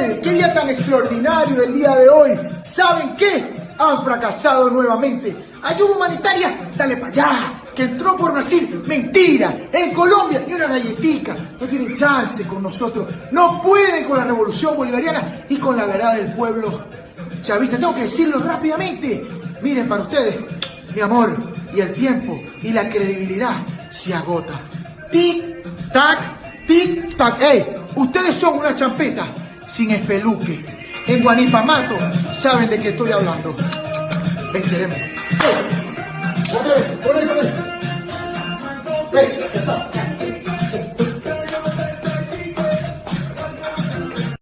mal! ¡Qué día tan extraordinario el día de hoy! ¿Saben qué? Han fracasado nuevamente. Ayuda humanitaria, dale para allá. Que entró por Brasil, mentira. En Colombia, ni una galletica. No tienen chance con nosotros. No pueden con la revolución bolivariana y con la verdad del pueblo chavista. Tengo que decirlo rápidamente. Miren para ustedes, mi amor, y el tiempo y la credibilidad se agota. Tic, tac, tic, tac. ¡Ey! Ustedes son una champeta sin espeluque. En Guanipamato saben de qué estoy hablando. Venceremos.